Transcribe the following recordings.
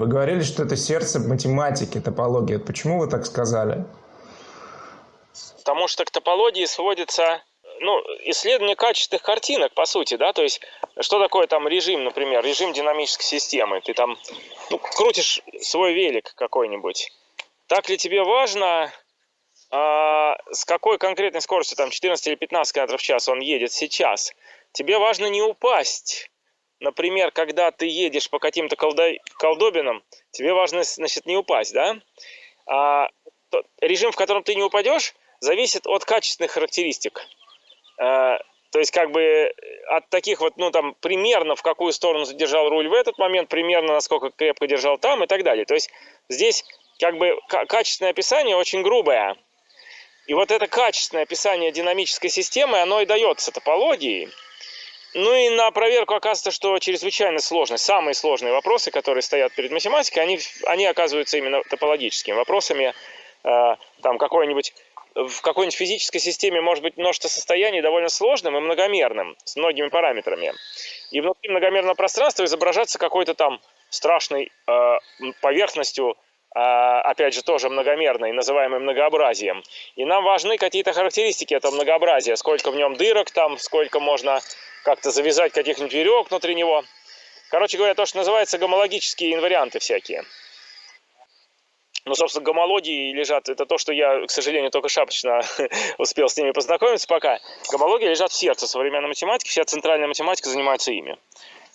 Вы говорили, что это сердце математики, топология. Почему вы так сказали? Потому что к топологии сводится ну, исследование качественных картинок, по сути, да, то есть, что такое там режим, например, режим динамической системы, ты там ну, крутишь свой велик какой-нибудь, так ли тебе важно, а, с какой конкретной скоростью, там, 14 или 15 км в час он едет сейчас, тебе важно не упасть, например, когда ты едешь по каким-то колдобинам, тебе важно, значит, не упасть, да, а, режим, в котором ты не упадешь, зависит от качественных характеристик. Э, то есть как бы от таких вот, ну там, примерно в какую сторону задержал руль в этот момент, примерно насколько крепко держал там и так далее. То есть здесь как бы качественное описание очень грубое. И вот это качественное описание динамической системы, оно и дается топологией. Ну и на проверку оказывается, что чрезвычайно сложно. Самые сложные вопросы, которые стоят перед математикой, они, они оказываются именно топологическими вопросами. Э, там какой-нибудь в какой-нибудь физической системе может быть множество состояний довольно сложным и многомерным, с многими параметрами. И внутри многомерного пространства изображаться какой-то там страшной э, поверхностью, опять же, тоже многомерной, называемой многообразием. И нам важны какие-то характеристики этого многообразия, сколько в нем дырок там, сколько можно как-то завязать каких-нибудь веревок внутри него. Короче говоря, то, что называется гомологические инварианты всякие. Ну, собственно, гомологии лежат, это то, что я, к сожалению, только шапочно успел с ними познакомиться пока. Гомологии лежат в сердце современной математики, вся центральная математика занимается ими.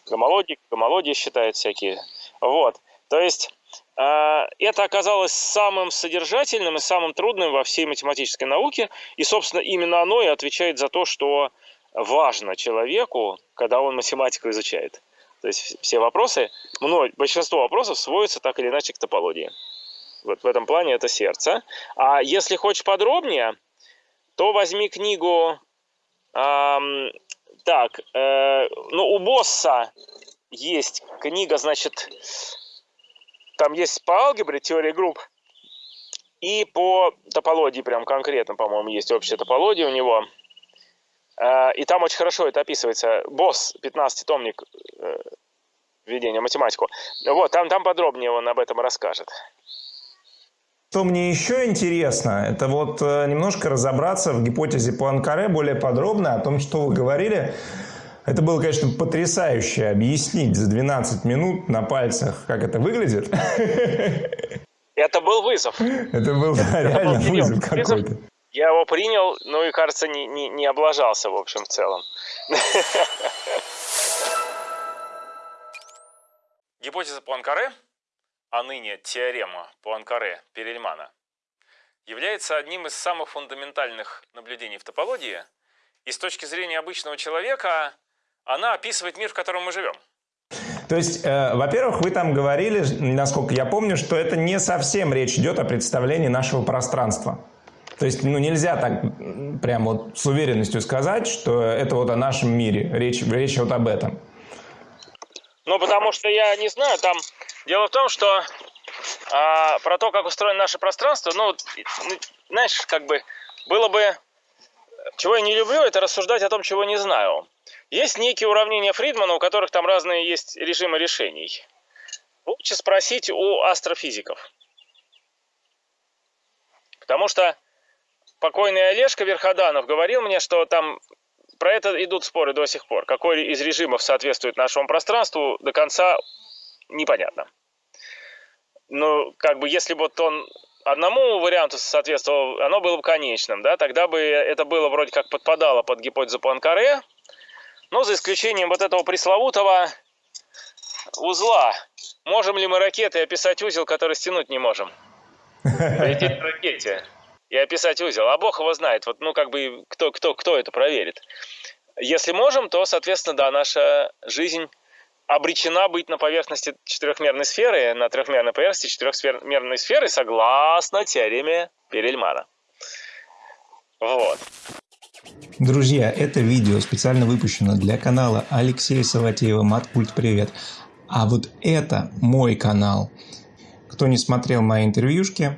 Гомологии, гомологии считают всякие. Вот, то есть это оказалось самым содержательным и самым трудным во всей математической науке, и, собственно, именно оно и отвечает за то, что важно человеку, когда он математику изучает. То есть все вопросы, большинство вопросов сводятся так или иначе к топологии. Вот в этом плане это сердце. А если хочешь подробнее, то возьми книгу... Эм, так, э, ну у Босса есть книга, значит, там есть по алгебре теория групп, и по топологии прям конкретно, по-моему, есть общая топология у него. Э, и там очень хорошо это описывается. Босс, 15-томник э, введения в математику. Вот, там, там подробнее он об этом расскажет. Что мне еще интересно, это вот э, немножко разобраться в гипотезе Пуанкаре более подробно о том, что вы говорили. Это было, конечно, потрясающе объяснить за 12 минут на пальцах, как это выглядит. Это был вызов. Это был да, реально был вызов какой-то. Я его принял, ну и, кажется, не, не, не облажался, в общем, в целом. Гипотеза Пуанкаре а ныне теорема Пуанкаре-Перельмана, является одним из самых фундаментальных наблюдений в топологии, и с точки зрения обычного человека она описывает мир, в котором мы живем. То есть, э, во-первых, вы там говорили, насколько я помню, что это не совсем речь идет о представлении нашего пространства. То есть, ну, нельзя так прям вот с уверенностью сказать, что это вот о нашем мире. Речь, речь вот об этом. Ну, потому что я не знаю, там Дело в том, что а, про то, как устроено наше пространство, ну, ну, знаешь, как бы было бы... Чего я не люблю, это рассуждать о том, чего не знаю. Есть некие уравнения Фридмана, у которых там разные есть режимы решений. Лучше спросить у астрофизиков. Потому что покойный Олежка Верходанов говорил мне, что там про это идут споры до сих пор. Какой из режимов соответствует нашему пространству, до конца непонятно ну, как бы, если бы вот он одному варианту соответствовал, оно было бы конечным, да, тогда бы это было вроде как подпадало под гипотезу Пуанкаре, но за исключением вот этого пресловутого узла. Можем ли мы ракетой описать узел, который стянуть не можем? Лететь в ракете и описать узел. А Бог его знает. Вот, ну, как бы, кто, кто, кто это проверит? Если можем, то, соответственно, да, наша жизнь обречена быть на поверхности четырехмерной сферы, на трехмерной поверхности четырехмерной сферы, согласно теореме Перельмана. Вот. Друзья, это видео специально выпущено для канала Алексея Саватеева «Маткульт Привет». А вот это мой канал. Кто не смотрел мои интервьюшки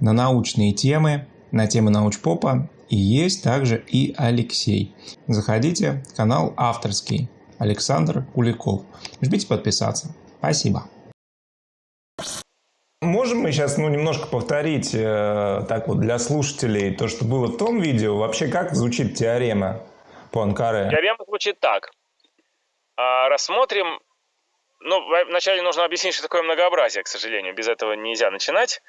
на научные темы, на темы научпопа, и есть также и Алексей. Заходите, канал авторский. Александр Куликов. Жмите подписаться. Спасибо. Можем мы сейчас ну, немножко повторить э, так вот для слушателей то, что было в том видео? Вообще, как звучит теорема по Анкаре? Теорема звучит так. А, рассмотрим... Ну, вначале нужно объяснить, что такое многообразие, к сожалению. Без этого нельзя начинать.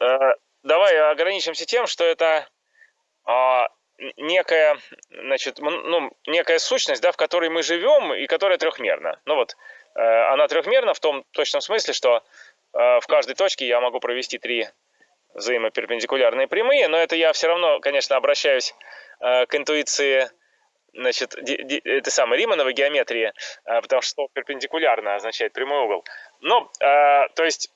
А, давай ограничимся тем, что это а, некая, значит, ну, некая сущность, да, в которой мы живем и которая трехмерна. Ну вот, она трехмерна в том точном смысле, что э, в каждой точке я могу провести три взаимоперпендикулярные прямые, но это я все равно, конечно, обращаюсь э, к интуиции значит, это самое Римановой геометрии, потому что перпендикулярно означает прямой угол. Но, то есть,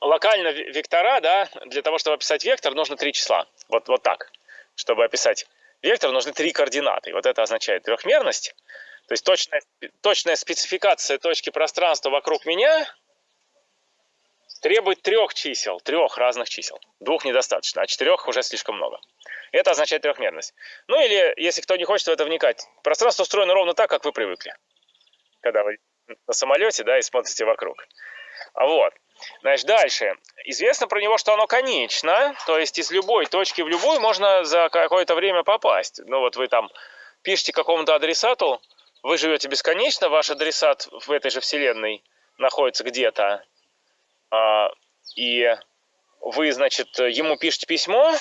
локально вектора, да, для того, чтобы описать вектор, нужно три числа. Вот, вот так чтобы описать вектор, нужны три координаты. вот это означает трехмерность. То есть точная, точная спецификация точки пространства вокруг меня требует трех чисел, трех разных чисел. Двух недостаточно, а четырех уже слишком много. Это означает трехмерность. Ну или, если кто не хочет в это вникать, пространство устроено ровно так, как вы привыкли. Когда вы на самолете, да, и смотрите вокруг. Вот. Значит, дальше. Известно про него, что оно конечно, то есть из любой точки в любую можно за какое-то время попасть. Ну вот вы там пишете какому-то адресату, вы живете бесконечно, ваш адресат в этой же вселенной находится где-то, а, и вы, значит, ему пишете письмо,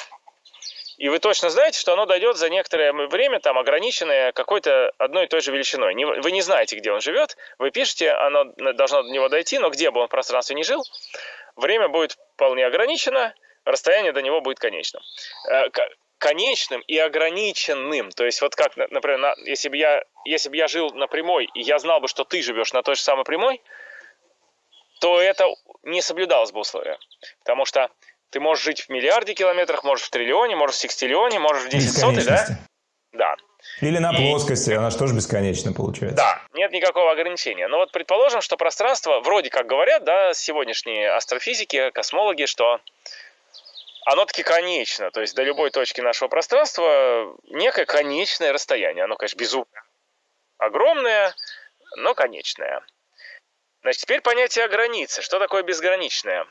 и вы точно знаете, что оно дойдет за некоторое время, там, ограниченное какой-то одной и той же величиной. Вы не знаете, где он живет, вы пишете, оно должно до него дойти, но где бы он в пространстве не жил, время будет вполне ограничено, расстояние до него будет конечным. Конечным и ограниченным. То есть вот как, например, если бы я, если бы я жил на прямой, и я знал бы, что ты живешь на той же самой прямой, то это не соблюдалось бы условие. Потому что ты можешь жить в миллиарде километрах, можешь в триллионе, можешь в секстиллионе, можешь в десятисотой, да? Да. Или на и... плоскости, она же тоже бесконечна получается. Да, нет никакого ограничения. Но вот предположим, что пространство, вроде как говорят, да, сегодняшние астрофизики, космологи, что оно таки конечно. То есть до любой точки нашего пространства некое конечное расстояние. Оно, конечно, безумно огромное, но конечное. Значит, теперь понятие границы. Что такое безграничное?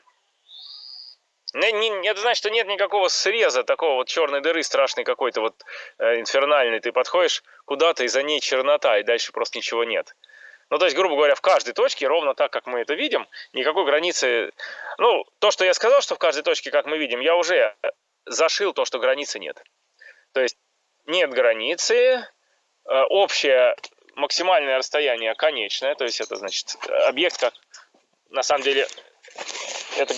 Не, это значит, что нет никакого среза такого вот черной дыры страшной какой-то вот э, инфернальной. Ты подходишь куда-то, и за ней чернота, и дальше просто ничего нет. Ну, то есть, грубо говоря, в каждой точке, ровно так, как мы это видим, никакой границы... Ну, то, что я сказал, что в каждой точке, как мы видим, я уже зашил то, что границы нет. То есть, нет границы, э, общее максимальное расстояние конечное, то есть это значит объект как на самом деле это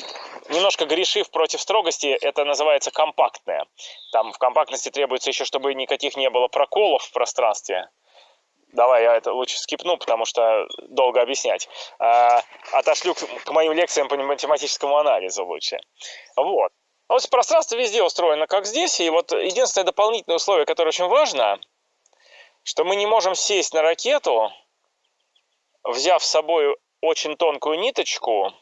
немножко грешив против строгости, это называется компактное. Там в компактности требуется еще, чтобы никаких не было проколов в пространстве. Давай я это лучше скипну, потому что долго объяснять. А, отошлю к, моим лекциям по математическому анализу лучше. Вот. А вот пространство везде устроено, как здесь. И вот единственное дополнительное условие, которое очень важно, что мы не можем сесть на ракету, взяв с собой очень тонкую ниточку,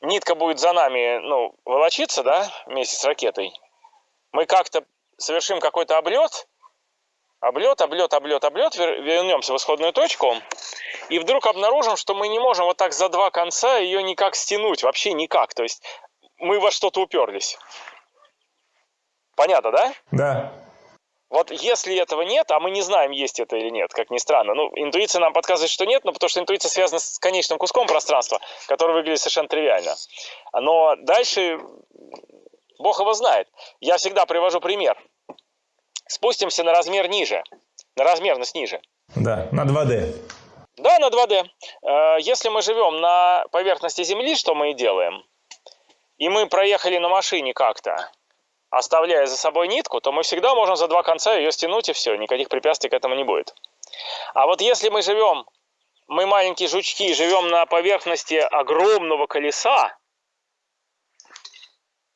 нитка будет за нами, ну, волочиться, да, вместе с ракетой, мы как-то совершим какой-то облет, облет, облет, облет, облет, вернемся в исходную точку, и вдруг обнаружим, что мы не можем вот так за два конца ее никак стянуть, вообще никак, то есть мы во что-то уперлись. Понятно, да? Да. Вот если этого нет, а мы не знаем, есть это или нет, как ни странно, ну, интуиция нам подсказывает, что нет, но потому что интуиция связана с конечным куском пространства, который выглядит совершенно тривиально. Но дальше Бог его знает. Я всегда привожу пример. Спустимся на размер ниже, на размерность ниже. Да, на 2D. Да, на 2D. Э, если мы живем на поверхности Земли, что мы и делаем, и мы проехали на машине как-то, оставляя за собой нитку, то мы всегда можем за два конца ее стянуть, и все, никаких препятствий к этому не будет. А вот если мы живем, мы маленькие жучки, живем на поверхности огромного колеса,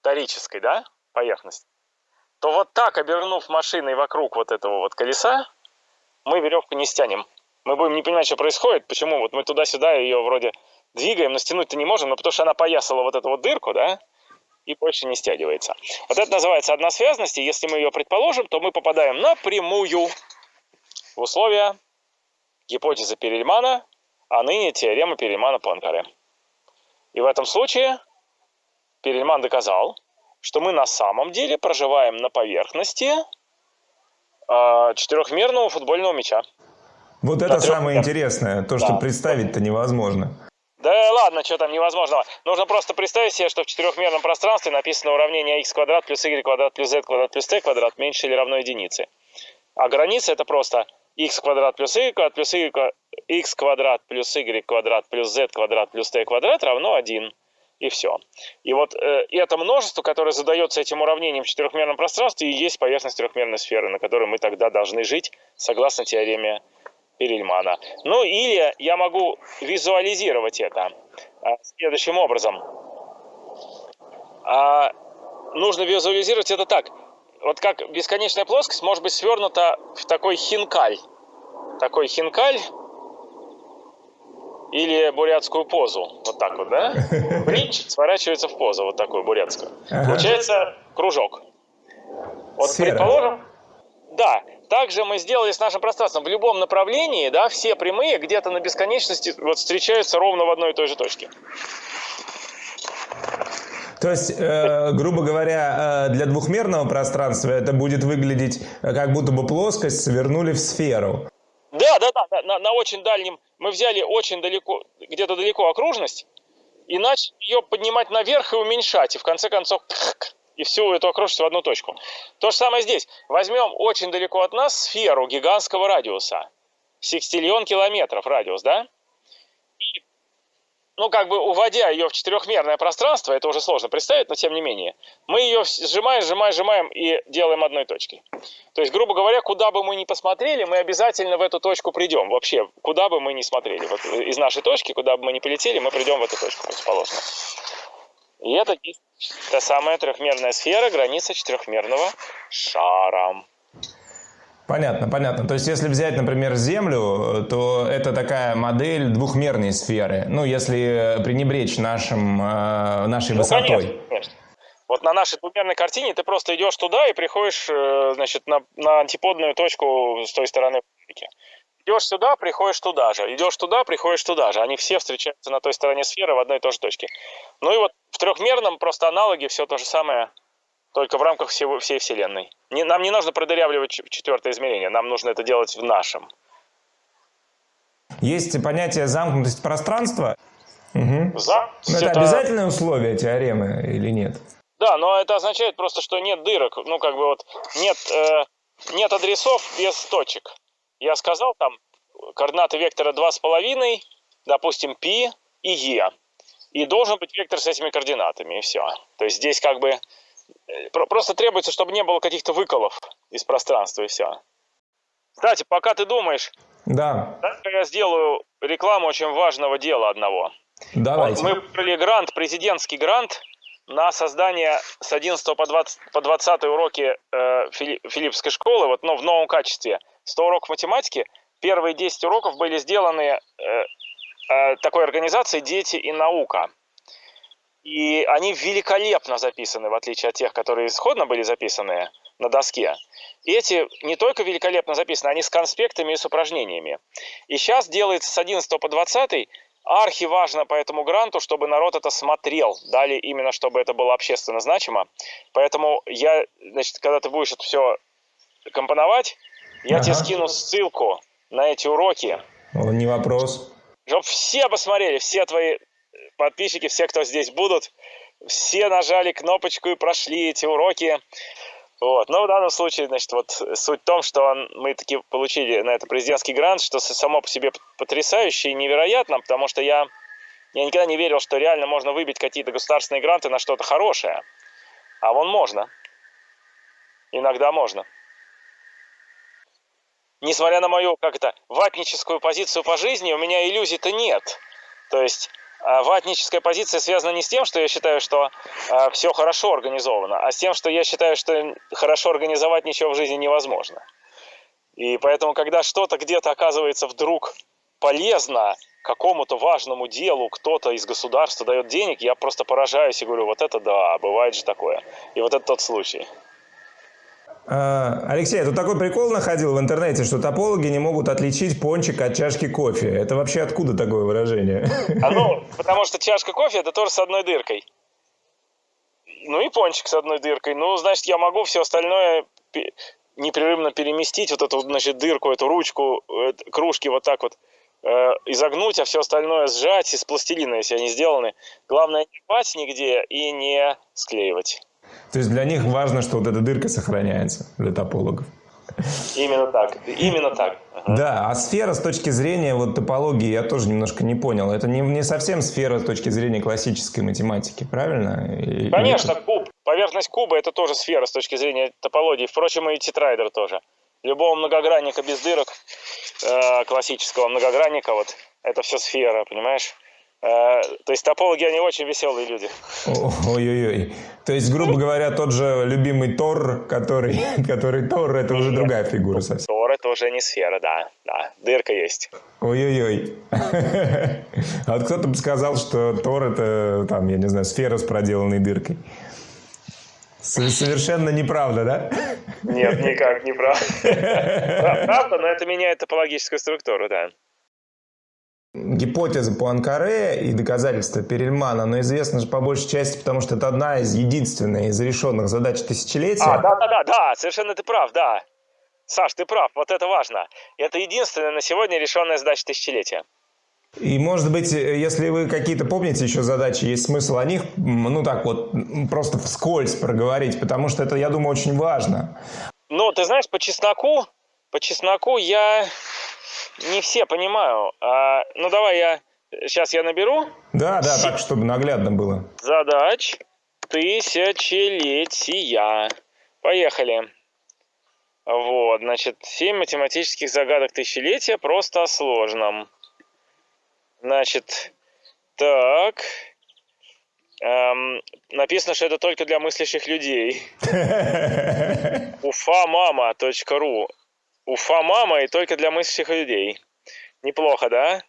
торической, да, поверхности, то вот так, обернув машиной вокруг вот этого вот колеса, мы веревку не стянем. Мы будем не понимать, что происходит, почему вот мы туда-сюда ее вроде двигаем, но стянуть-то не можем, но потому что она поясала вот эту вот дырку, да, и больше не стягивается. Вот это называется односвязность, и если мы ее предположим, то мы попадаем напрямую в условия гипотезы Перельмана а ныне теорема Перельмана Пуанкаре. И в этом случае Перельман доказал, что мы на самом деле проживаем на поверхности э, четырехмерного футбольного мяча. Вот это самое интересное, то, что да. представить-то невозможно. Да ладно, что там невозможного. Нужно просто представить себе, что в четырехмерном пространстве написано уравнение x квадрат плюс y квадрат плюс z квадрат плюс t квадрат меньше или равно единице. А граница это просто x квадрат плюс y квадрат плюс y, x квадрат плюс y квадрат плюс z квадрат плюс t квадрат равно 1. И все. И вот э, это множество, которое задается этим уравнением в четырехмерном пространстве, и есть поверхность трехмерной сферы, на которой мы тогда должны жить, согласно теореме Перельмана. Ну или я могу визуализировать это а, следующим образом. А, нужно визуализировать это так. Вот как бесконечная плоскость может быть свернута в такой хинкаль. Такой хинкаль или бурятскую позу. Вот так вот, да? Бридж сворачивается в позу вот такую бурятскую. Получается кружок. Вот Сфера. предположим, да, также мы сделали с нашим пространством в любом направлении, да, все прямые где-то на бесконечности вот встречаются ровно в одной и той же точке. То есть, э, грубо говоря, э, для двухмерного пространства это будет выглядеть э, как будто бы плоскость свернули в сферу. Да, да, да, на, на очень дальнем, мы взяли очень далеко, где-то далеко окружность, и начали ее поднимать наверх и уменьшать, и в конце концов и всю эту окружность в одну точку. То же самое здесь. Возьмем очень далеко от нас сферу гигантского радиуса. Секстиллион километров радиус, да? Ну, как бы уводя ее в четырехмерное пространство, это уже сложно представить, но тем не менее, мы ее сжимаем, сжимаем, сжимаем и делаем одной точкой. То есть, грубо говоря, куда бы мы ни посмотрели, мы обязательно в эту точку придем. Вообще, куда бы мы ни смотрели. Вот из нашей точки, куда бы мы ни полетели, мы придем в эту точку противоположно. И это та самая трехмерная сфера, граница четырехмерного шара. Понятно, понятно. То есть, если взять, например, Землю, то это такая модель двухмерной сферы. Ну, если пренебречь нашим, э, нашей ну, высотой. Конечно, конечно. Вот на нашей двухмерной картине ты просто идешь туда и приходишь, э, значит, на, на антиподную точку с той стороны. Идешь сюда, приходишь туда же. Идешь туда, приходишь туда же. Они все встречаются на той стороне сферы в одной и той же точке. Ну и вот в трехмерном просто аналоге все то же самое, только в рамках всего, всей Вселенной. Не, нам не нужно продырявливать четвертое измерение, нам нужно это делать в нашем. Есть понятие замкнутость пространства. Угу. За... Но это, это обязательное условие теоремы или нет? Да, но это означает просто, что нет дырок. Ну, как бы вот нет, э, нет адресов без точек я сказал, там координаты вектора 2,5, допустим, π и e. И должен быть вектор с этими координатами, и все. То есть здесь как бы просто требуется, чтобы не было каких-то выколов из пространства, и все. Кстати, пока ты думаешь, да. я сделаю рекламу очень важного дела одного. Давайте. Мы выбрали грант, президентский грант на создание с 11 по 20, по 20 уроки э, Филиппской школы, вот, но в новом качестве – 100 уроков математики, первые 10 уроков были сделаны э, э, такой организацией «Дети и наука». И они великолепно записаны, в отличие от тех, которые исходно были записаны на доске. И эти не только великолепно записаны, они с конспектами и с упражнениями. И сейчас делается с 11 по 20 архи важно по этому гранту, чтобы народ это смотрел. Дали именно, чтобы это было общественно значимо. Поэтому я, значит, когда ты будешь это все компоновать, я ага. тебе скину ссылку на эти уроки. Не вопрос. Чтоб все посмотрели, все твои подписчики, все, кто здесь будут, все нажали кнопочку и прошли эти уроки. Вот. Но в данном случае, значит, вот суть в том, что мы таки получили на это президентский грант, что само по себе потрясающе и невероятно, потому что я, я никогда не верил, что реально можно выбить какие-то государственные гранты на что-то хорошее. А вон можно. Иногда можно несмотря на мою, как это, ватническую позицию по жизни, у меня иллюзий-то нет. То есть ватническая позиция связана не с тем, что я считаю, что а, все хорошо организовано, а с тем, что я считаю, что хорошо организовать ничего в жизни невозможно. И поэтому, когда что-то где-то оказывается вдруг полезно какому-то важному делу, кто-то из государства дает денег, я просто поражаюсь и говорю, вот это да, бывает же такое. И вот это тот случай. А, Алексей, тут такой прикол находил в интернете, что топологи не могут отличить пончик от чашки кофе. Это вообще откуда такое выражение? А ну, потому что чашка кофе это тоже с одной дыркой. Ну и пончик с одной дыркой. Ну, значит, я могу все остальное непрерывно переместить, вот эту, значит, дырку, эту ручку кружки вот так вот э, изогнуть, а все остальное сжать из пластилина, если они сделаны. Главное не рвать нигде и не склеивать. То есть для них важно, что вот эта дырка сохраняется, для топологов. Именно так, именно так. Да, а сфера с точки зрения вот топологии я тоже немножко не понял. Это не, не совсем сфера с точки зрения классической математики, правильно? Конечно, это... куб, поверхность куба это тоже сфера с точки зрения топологии. Впрочем, и тетрайдер тоже. Любого многогранника без дырок, э, классического многогранника, вот это все сфера, понимаешь? Э, то есть топологи, они очень веселые люди. Ой-ой-ой. То есть, грубо говоря, тот же любимый Тор, который, который Тор, это уже другая фигура совсем. Тор это уже не сфера, да. Да, дырка есть. Ой-ой-ой. А вот кто-то бы сказал, что Тор это, там, я не знаю, сфера с проделанной дыркой. Совершенно неправда, да? Нет, никак не правда. Правда, но это меняет топологическую структуру, да гипотеза Пуанкаре и доказательства Перельмана, но известна же по большей части, потому что это одна из единственных из решенных задач тысячелетия. А, да, да, да, да, совершенно ты прав, да. Саш, ты прав, вот это важно. Это единственная на сегодня решенная задача тысячелетия. И, может быть, если вы какие-то помните еще задачи, есть смысл о них, ну так вот, просто вскользь проговорить, потому что это, я думаю, очень важно. Ну, ты знаешь, по чесноку, по чесноку я не все понимаю. А, ну, давай я... Сейчас я наберу. Да, да, так, чтобы наглядно было. Задач тысячелетия. Поехали. Вот, значит, семь математических загадок тысячелетия просто о сложном. Значит, так. Эм, написано, что это только для мыслящих людей. уфамама.ру Уфа мама и только для мыслящих людей. Неплохо, да?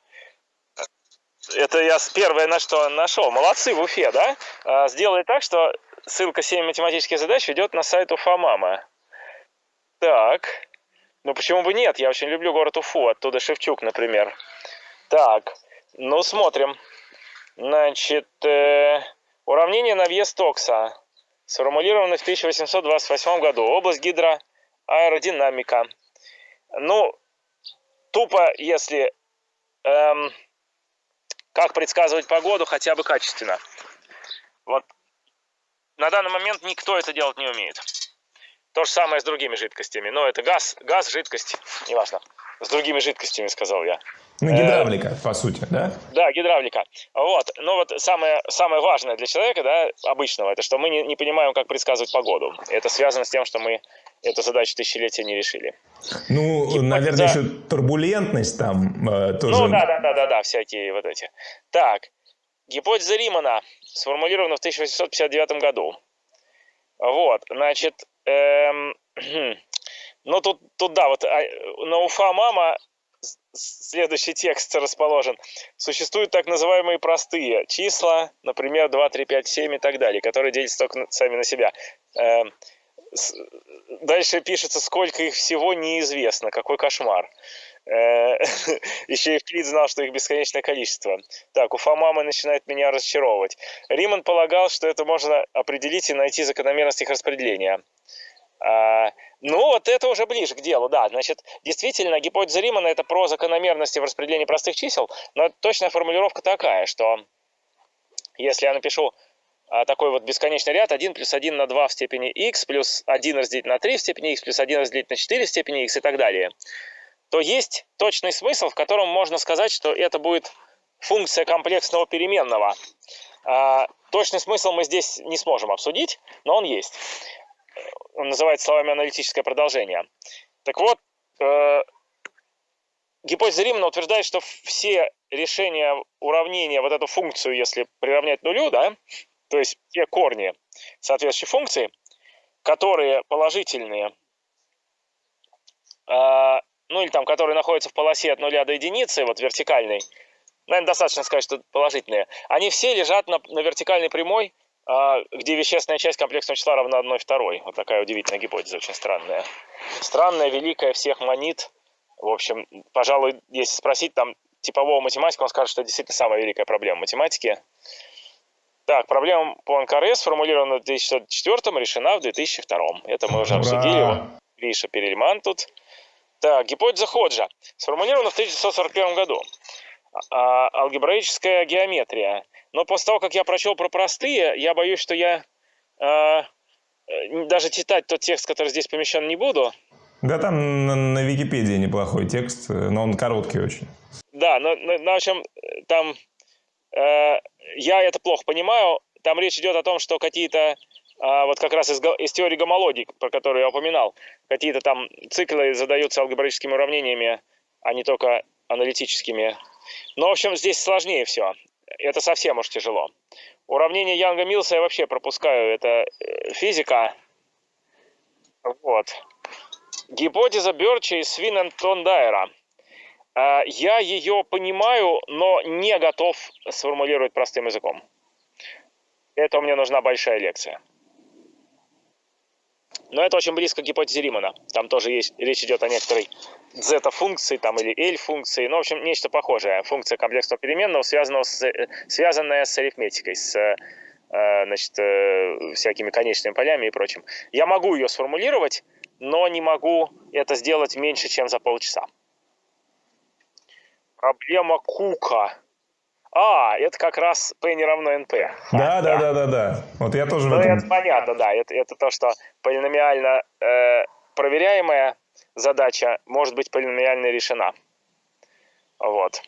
Это я первое на что нашел. Молодцы в Уфе, да? А, сделали так, что ссылка 7 математических задач ведет на сайт Уфа мама. Так. Ну почему бы нет? Я очень люблю город Уфу. Оттуда Шевчук, например. Так. Ну, смотрим. Значит, э, уравнение на въезд Токса. Сформулировано в 1828 году. Область гидроаэродинамика. Ну, тупо, если эм, как предсказывать погоду хотя бы качественно. Вот на данный момент никто это делать не умеет. То же самое с другими жидкостями. Но это газ, газ, жидкость, неважно. С другими жидкостями, сказал я. Ну, гидравлика, э, по сути, да? Да, гидравлика. Вот. Но вот самое, самое важное для человека, да, обычного, это что мы не, не понимаем, как предсказывать погоду. Это связано с тем, что мы эту задачу тысячелетия не решили. Ну, Гипотеза... наверное, еще турбулентность там э, тоже. Ну, да, да, да, да, да, всякие вот эти. Так, гипотеза Римана сформулирована в 1859 году. Вот, значит, эм, ну тут, тут да, вот а, на Уфа мама следующий текст расположен. Существуют так называемые простые числа, например, 2, 3, 5, 7 и так далее, которые делятся только сами на себя. Эм, дальше пишется, сколько их всего неизвестно. Какой кошмар. Э, Еще Флит знал, что их бесконечное количество. Так, Уфа мама начинает меня разочаровывать. Риман полагал, что это можно определить и найти закономерность их распределения. А, ну, вот это уже ближе к делу, да. Значит, действительно, гипотеза Римана – это про закономерности в распределении простых чисел, но точная формулировка такая, что если я напишу такой вот бесконечный ряд 1 плюс 1 на 2 в степени x плюс 1 разделить на 3 в степени x плюс 1 разделить на 4 в степени x и так далее, то есть точный смысл, в котором можно сказать, что это будет функция комплексного переменного. А, точный смысл мы здесь не сможем обсудить, но он есть. Он называется словами аналитическое продолжение. Так вот, э, гипотеза Римана утверждает, что все решения уравнения, вот эту функцию, если приравнять нулю, да, то есть те корни соответствующей функции, которые положительные, э, ну или там, которые находятся в полосе от нуля до единицы, вот вертикальной, наверное, достаточно сказать, что положительные, они все лежат на, на вертикальной прямой а, где вещественная часть комплексного числа равна 1 второй. Вот такая удивительная гипотеза, очень странная. Странная, великая, всех манит. В общем, пожалуй, если спросить там типового математика, он скажет, что это действительно самая великая проблема математики. Так, проблема по НКРС сформулирована в 2004 решена в 2002. Это мы уже Ура! обсудили. Вот Гриша Перельман тут. Так, гипотеза Ходжа сформулирована в 1941 году. А, алгебраическая геометрия. Но после того, как я прочел про простые, я боюсь, что я а, даже читать тот текст, который здесь помещен, не буду. Да, там на, на Википедии неплохой текст, но он короткий очень. Да, но, но, в общем, там э, я это плохо понимаю. Там речь идет о том, что какие-то а, вот как раз из, из теории гомологии, про которую я упоминал, какие-то там циклы задаются алгебраическими уравнениями, а не только аналитическими. Но, в общем, здесь сложнее все. Это совсем уж тяжело. Уравнение Янга-Милса я вообще пропускаю. Это э, физика. Вот. Гипотеза Бёрча и Свинентон-Дайера. А, я ее понимаю, но не готов сформулировать простым языком. Это мне нужна большая лекция. Но это очень близко к гипотезе Римана. Там тоже есть, речь идет о некоторой зета-функции там, или L-функции. Ну, в общем, нечто похожее. Функция комплексного переменного, связанного с, связанная с арифметикой, с э, значит, э, всякими конечными полями и прочим. Я могу ее сформулировать, но не могу это сделать меньше, чем за полчаса. Проблема Кука. А, это как раз P не равно NP. Да, а, да, да, да, да. Вот я тоже ну, в этом... это понятно, да. Это, это то, что полиномиально э, проверяемая задача может быть полиномиально решена. Вот.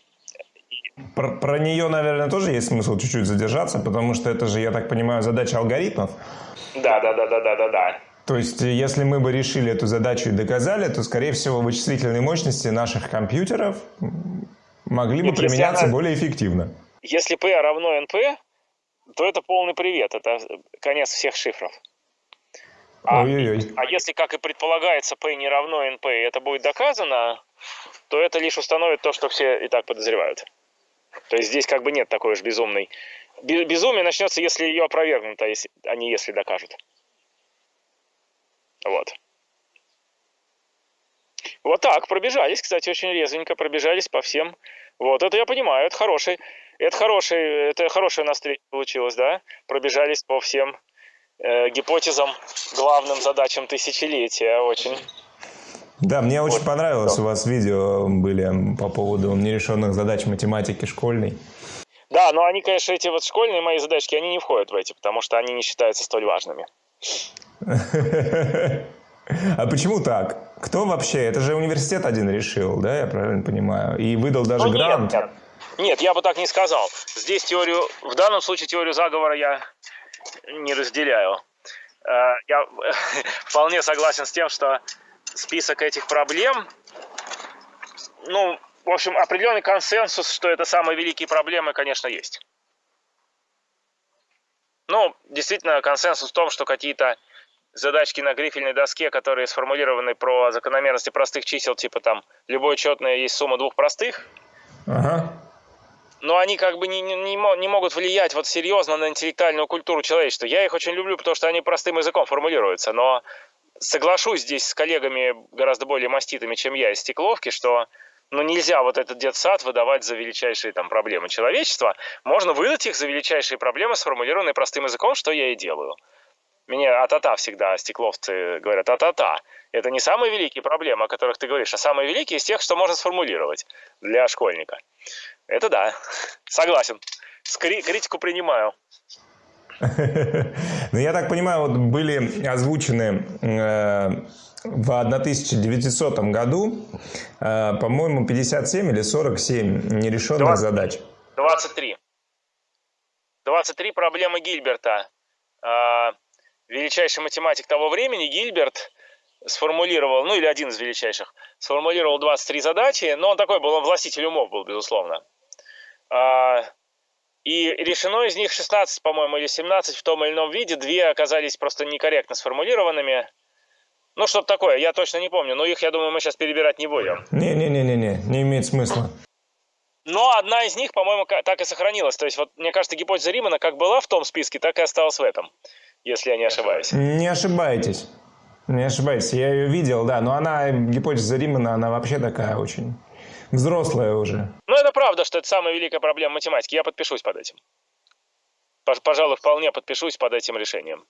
Про, про нее, наверное, тоже есть смысл чуть-чуть задержаться, потому что это же, я так понимаю, задача алгоритмов. Да, да, да, да, да, да, да. То есть, если мы бы решили эту задачу и доказали, то, скорее всего, вычислительные мощности наших компьютеров могли бы применяться она, более эффективно. Если P равно NP, то это полный привет, это конец всех шифров. А, Ой-ой-ой. а если, как и предполагается, P не равно NP, и это будет доказано, то это лишь установит то, что все и так подозревают. То есть здесь как бы нет такой уж безумной... Безумие начнется, если ее опровергнут, а, если, а не если докажут. Вот. Вот так, пробежались, кстати, очень резвенько пробежались по всем. Вот, это я понимаю, это хороший, это хороший, это хорошая на встреча получилась, да? Пробежались по всем э, гипотезам, главным задачам тысячелетия, очень. Да, мне очень понравилось, у вас видео были по поводу нерешенных задач математики школьной. Да, но они, конечно, эти вот школьные мои задачки, они не входят в эти, потому что они не считаются столь важными. А почему так? Кто вообще? Это же университет один решил, да, я правильно понимаю? И выдал даже ну, грант. Нет, нет. я бы так не сказал. Здесь теорию, в данном случае теорию заговора я не разделяю. Э, я вполне согласен с тем, что список этих проблем, ну, в общем, определенный консенсус, что это самые великие проблемы, конечно, есть. Ну, действительно, консенсус в том, что какие-то задачки на грифельной доске, которые сформулированы про закономерности простых чисел, типа там любое четное есть сумма двух простых. Ага. Но они как бы не, не, не могут влиять вот серьезно на интеллектуальную культуру человечества. Я их очень люблю, потому что они простым языком формулируются. Но соглашусь здесь с коллегами гораздо более маститыми, чем я из Стекловки, что ну, нельзя вот этот детсад выдавать за величайшие там проблемы человечества. Можно выдать их за величайшие проблемы, сформулированные простым языком, что я и делаю. Меня а-та-та всегда стекловцы говорят, а-та-та. Это не самые великие проблемы, о которых ты говоришь, а самые великие из тех, что можно сформулировать для школьника. Это да, согласен. С критику принимаю. Ну, я так понимаю, вот были озвучены э, в 1900 году, э, по-моему, 57 или 47 нерешенных 20, задач. 23. 23 проблемы Гильберта. Величайший математик того времени, Гильберт, сформулировал, ну или один из величайших, сформулировал 23 задачи, но он такой был, он властитель умов был, безусловно. А, и решено из них 16, по-моему, или 17 в том или ином виде, две оказались просто некорректно сформулированными. Ну, что-то такое, я точно не помню, но их, я думаю, мы сейчас перебирать не будем. Не-не-не-не, не имеет смысла. Но одна из них, по-моему, так и сохранилась. То есть, вот, мне кажется, гипотеза Римана как была в том списке, так и осталась в этом, если я не ошибаюсь. Не ошибаетесь. Не ошибаетесь, я ее видел, да, но она, гипотеза Римана, она вообще такая очень взрослая уже. Ну, это правда, что это самая великая проблема математики. Я подпишусь под этим. Пожалуй, вполне подпишусь под этим решением.